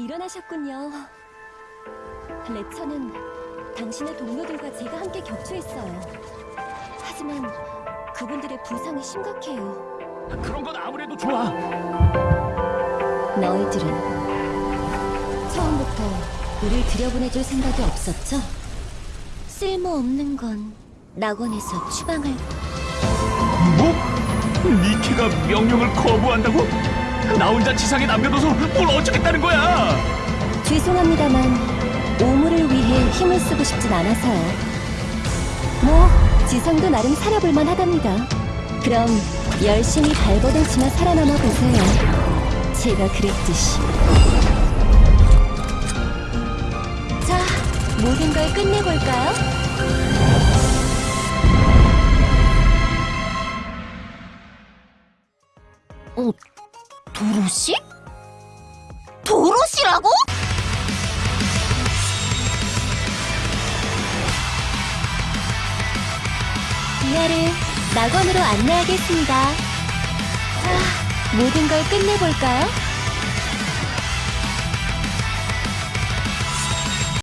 일어나셨군요. 레처는 당신의 동료들과 제가 함께 격추했어요. 하지만 그분들의 부상이 심각해요. 그런 건 아무래도 좋아. 너희들은 처음부터 우릴 들여보내줄 생각이 없었죠? 쓸모없는 건 낙원에서 추방할 뭐? 니키가 명령을 거부한다고? 나 혼자 지상에 남겨둬서 뭘 어쩌겠다는 거야? 죄송합니다만 오물을 위해 힘을 쓰고 싶진 않아서요. 뭐 지성도 나름 살아볼만 하답니다. 그럼 열심히 발버둥치며 살아남아 보세요. 제가 그랬듯이. 자, 모든 걸 끝내볼까요? 어, 도로시? 도로시라고? 이하를 낙원으로 안내하겠습니다. 자, 모든 걸 끝내볼까요?